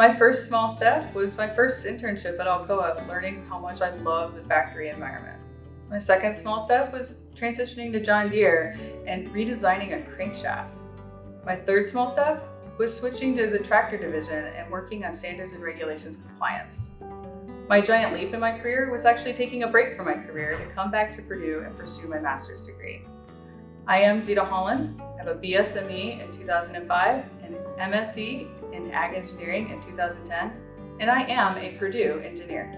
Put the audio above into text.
My first small step was my first internship at Alcoa, learning how much I love the factory environment. My second small step was transitioning to John Deere and redesigning a crankshaft. My third small step was switching to the tractor division and working on standards and regulations compliance. My giant leap in my career was actually taking a break from my career to come back to Purdue and pursue my master's degree. I am Zita Holland. I have a BSME in 2005 and MSc in Ag Engineering in 2010, and I am a Purdue engineer.